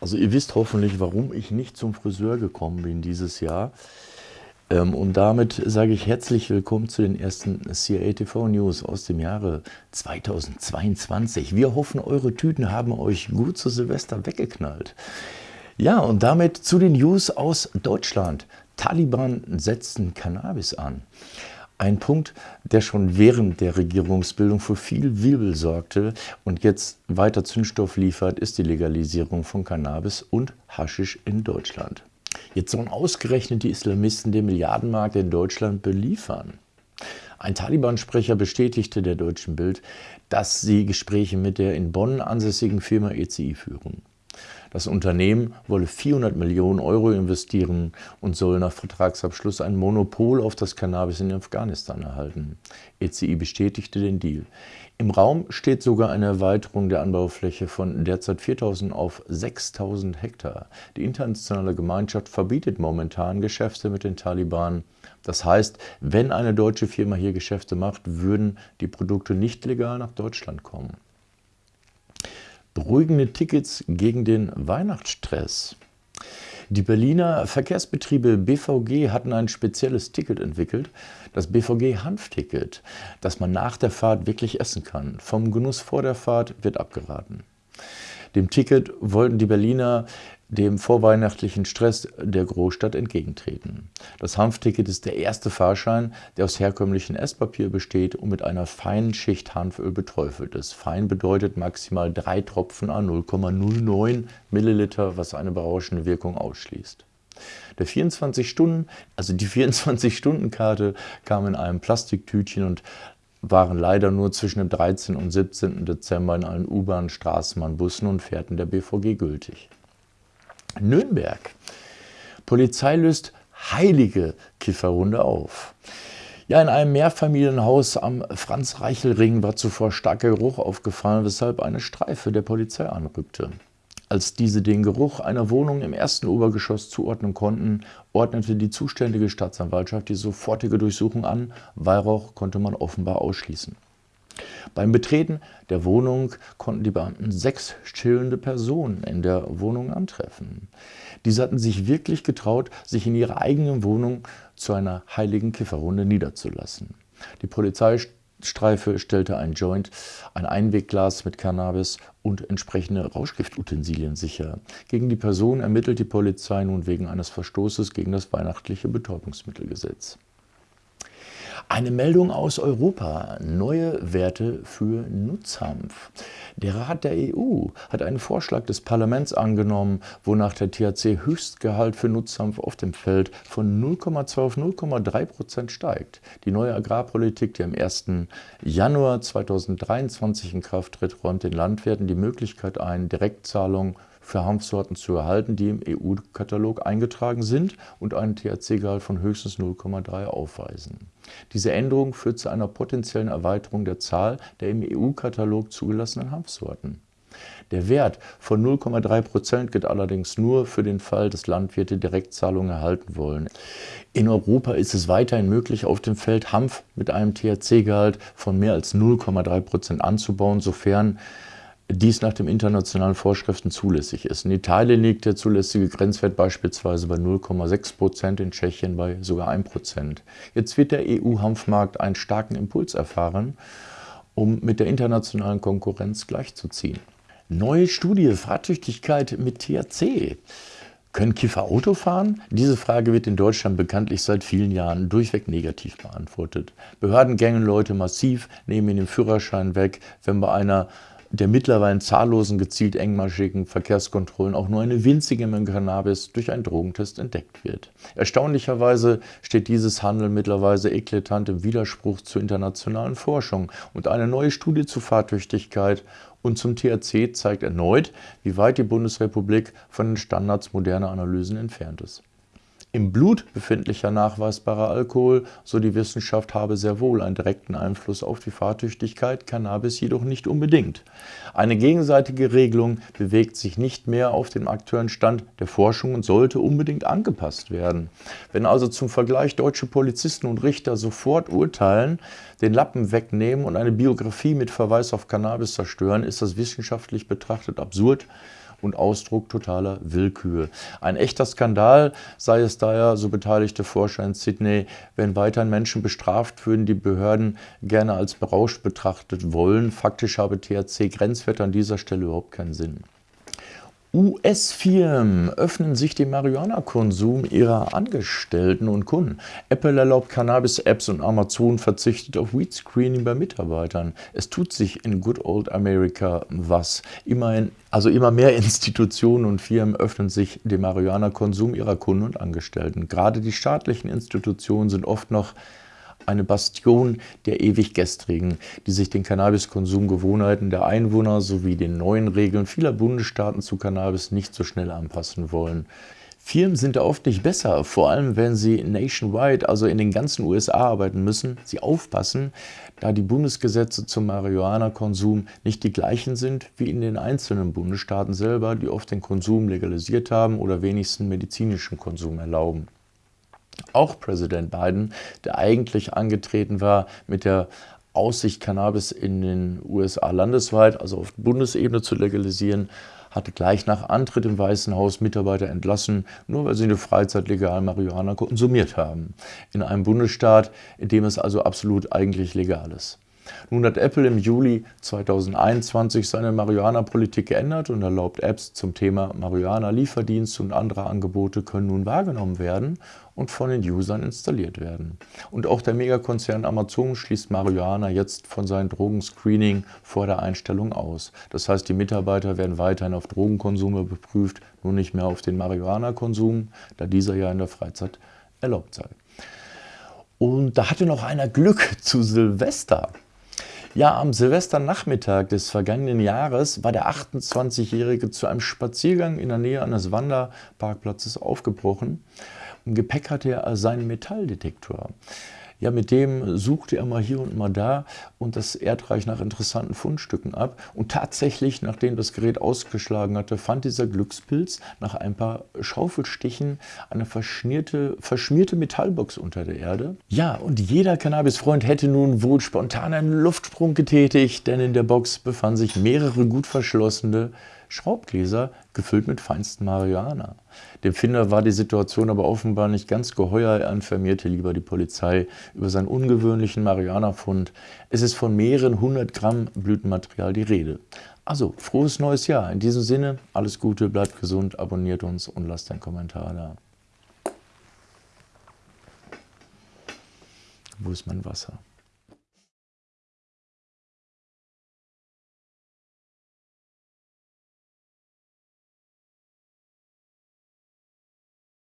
Also ihr wisst hoffentlich, warum ich nicht zum Friseur gekommen bin dieses Jahr. Ähm, und damit sage ich herzlich willkommen zu den ersten CIA TV News aus dem Jahre 2022. Wir hoffen, eure Tüten haben euch gut zu Silvester weggeknallt. Ja, und damit zu den News aus Deutschland. Taliban setzen Cannabis an. Ein Punkt, der schon während der Regierungsbildung für viel Wirbel sorgte und jetzt weiter Zündstoff liefert, ist die Legalisierung von Cannabis und Haschisch in Deutschland. Jetzt sollen ausgerechnet die Islamisten den Milliardenmarkt in Deutschland beliefern. Ein Taliban-Sprecher bestätigte der Deutschen Bild, dass sie Gespräche mit der in Bonn ansässigen Firma ECI führen. Das Unternehmen wolle 400 Millionen Euro investieren und soll nach Vertragsabschluss ein Monopol auf das Cannabis in Afghanistan erhalten. ECI bestätigte den Deal. Im Raum steht sogar eine Erweiterung der Anbaufläche von derzeit 4.000 auf 6.000 Hektar. Die internationale Gemeinschaft verbietet momentan Geschäfte mit den Taliban. Das heißt, wenn eine deutsche Firma hier Geschäfte macht, würden die Produkte nicht legal nach Deutschland kommen. Beruhigende Tickets gegen den Weihnachtsstress. Die Berliner Verkehrsbetriebe BVG hatten ein spezielles Ticket entwickelt, das BVG-Hanfticket, das man nach der Fahrt wirklich essen kann. Vom Genuss vor der Fahrt wird abgeraten. Dem Ticket wollten die Berliner dem vorweihnachtlichen Stress der Großstadt entgegentreten. Das Hanfticket ist der erste Fahrschein, der aus herkömmlichem Esspapier besteht und mit einer feinen Schicht Hanföl beträufelt ist. Fein bedeutet maximal drei Tropfen an 0,09 Milliliter, was eine berauschende Wirkung ausschließt. Der 24 Stunden, also die 24-Stunden-Karte kam in einem Plastiktütchen und waren leider nur zwischen dem 13. und 17. Dezember in allen U-Bahnen, Straßenbahn, Bussen und Fährten der BVG gültig. Nürnberg. Polizei löst heilige Kifferhunde auf. Ja, in einem Mehrfamilienhaus am Franz-Reichel-Ring war zuvor starker Geruch aufgefallen, weshalb eine Streife der Polizei anrückte. Als diese den Geruch einer Wohnung im ersten Obergeschoss zuordnen konnten, ordnete die zuständige Staatsanwaltschaft die sofortige Durchsuchung an. Weihrauch konnte man offenbar ausschließen. Beim Betreten der Wohnung konnten die Beamten sechs chillende Personen in der Wohnung antreffen. Diese hatten sich wirklich getraut, sich in ihrer eigenen Wohnung zu einer heiligen Kifferrunde niederzulassen. Die Polizeistreife stellte ein Joint, ein Einwegglas mit Cannabis und entsprechende Rauschgiftutensilien sicher. Gegen die Person ermittelt die Polizei nun wegen eines Verstoßes gegen das weihnachtliche Betäubungsmittelgesetz. Eine Meldung aus Europa. Neue Werte für Nutzhanf. Der Rat der EU hat einen Vorschlag des Parlaments angenommen, wonach der THC-Höchstgehalt für Nutzhanf auf dem Feld von 0,2 auf 0,3 Prozent steigt. Die neue Agrarpolitik, die am 1. Januar 2023 in Kraft tritt, räumt den Landwirten die Möglichkeit ein, Direktzahlungen für Hanfsorten zu erhalten, die im EU-Katalog eingetragen sind und einen THC-Gehalt von höchstens 0,3 aufweisen. Diese Änderung führt zu einer potenziellen Erweiterung der Zahl der im EU-Katalog zugelassenen Hanfsorten. Der Wert von 0,3 Prozent gilt allerdings nur für den Fall, dass Landwirte Direktzahlungen erhalten wollen. In Europa ist es weiterhin möglich, auf dem Feld Hanf mit einem THC-Gehalt von mehr als 0,3 Prozent anzubauen, sofern dies nach den internationalen Vorschriften zulässig ist. In Italien liegt der zulässige Grenzwert beispielsweise bei 0,6 Prozent, in Tschechien bei sogar 1 Prozent. Jetzt wird der EU-Hanfmarkt einen starken Impuls erfahren, um mit der internationalen Konkurrenz gleichzuziehen. Neue Studie, Fahrtüchtigkeit mit THC. Können Kiffer Auto fahren? Diese Frage wird in Deutschland bekanntlich seit vielen Jahren durchweg negativ beantwortet. Behörden gängen Leute massiv, nehmen ihnen den Führerschein weg, wenn bei einer der mittlerweile zahllosen gezielt engmaschigen Verkehrskontrollen auch nur eine winzige Menge Cannabis durch einen Drogentest entdeckt wird. Erstaunlicherweise steht dieses Handeln mittlerweile eklatant im Widerspruch zur internationalen Forschung und eine neue Studie zur Fahrtüchtigkeit und zum THC zeigt erneut, wie weit die Bundesrepublik von den Standards moderner Analysen entfernt ist. Im Blut befindlicher nachweisbarer Alkohol, so die Wissenschaft, habe sehr wohl einen direkten Einfluss auf die Fahrtüchtigkeit, Cannabis jedoch nicht unbedingt. Eine gegenseitige Regelung bewegt sich nicht mehr auf dem aktuellen Stand der Forschung und sollte unbedingt angepasst werden. Wenn also zum Vergleich deutsche Polizisten und Richter sofort urteilen, den Lappen wegnehmen und eine Biografie mit Verweis auf Cannabis zerstören, ist das wissenschaftlich betrachtet absurd und Ausdruck totaler Willkür. Ein echter Skandal sei es daher, so beteiligte Forscher in Sydney, wenn weiterhin Menschen bestraft würden, die Behörden gerne als berauscht betrachtet wollen. Faktisch habe THC-Grenzwert an dieser Stelle überhaupt keinen Sinn. US-Firmen öffnen sich dem Marihuana-Konsum ihrer Angestellten und Kunden. Apple erlaubt Cannabis-Apps und Amazon verzichtet auf Weed-Screening bei Mitarbeitern. Es tut sich in Good Old America was. Immerhin, also immer mehr Institutionen und Firmen öffnen sich dem Marihuana-Konsum ihrer Kunden und Angestellten. Gerade die staatlichen Institutionen sind oft noch eine Bastion der ewig Gestrigen, die sich den Cannabiskonsumgewohnheiten der Einwohner sowie den neuen Regeln vieler Bundesstaaten zu Cannabis nicht so schnell anpassen wollen. Firmen sind da oft nicht besser, vor allem wenn sie nationwide, also in den ganzen USA arbeiten müssen, sie aufpassen, da die Bundesgesetze zum Marihuana-Konsum nicht die gleichen sind wie in den einzelnen Bundesstaaten selber, die oft den Konsum legalisiert haben oder wenigstens medizinischen Konsum erlauben. Auch Präsident Biden, der eigentlich angetreten war mit der Aussicht, Cannabis in den USA landesweit, also auf Bundesebene zu legalisieren, hatte gleich nach Antritt im Weißen Haus Mitarbeiter entlassen, nur weil sie in der Freizeit legal Marihuana konsumiert haben. In einem Bundesstaat, in dem es also absolut eigentlich legal ist. Nun hat Apple im Juli 2021 seine Marihuana-Politik geändert und erlaubt Apps zum Thema Marihuana-Lieferdienst und andere Angebote können nun wahrgenommen werden und von den Usern installiert werden. Und auch der Megakonzern Amazon schließt Marihuana jetzt von seinem Drogenscreening vor der Einstellung aus. Das heißt, die Mitarbeiter werden weiterhin auf Drogenkonsume beprüft, nur nicht mehr auf den Marihuana-Konsum, da dieser ja in der Freizeit erlaubt sei. Und da hatte noch einer Glück zu Silvester. Ja, am Silvesternachmittag des vergangenen Jahres war der 28-Jährige zu einem Spaziergang in der Nähe eines Wanderparkplatzes aufgebrochen. Im Gepäck hatte er seinen Metalldetektor. Ja, mit dem suchte er mal hier und mal da und das Erdreich nach interessanten Fundstücken ab. Und tatsächlich, nachdem das Gerät ausgeschlagen hatte, fand dieser Glückspilz nach ein paar Schaufelstichen eine verschmierte, verschmierte Metallbox unter der Erde. Ja, und jeder Cannabis-Freund hätte nun wohl spontan einen Luftsprung getätigt, denn in der Box befanden sich mehrere gut verschlossene Schraubgläser gefüllt mit feinstem Marihuana. Dem Finder war die Situation aber offenbar nicht ganz geheuer. Er informierte lieber die Polizei über seinen ungewöhnlichen Marihuana-Fund. Es ist von mehreren hundert Gramm Blütenmaterial die Rede. Also, frohes neues Jahr. In diesem Sinne, alles Gute, bleibt gesund, abonniert uns und lasst einen Kommentar da. Wo ist mein Wasser?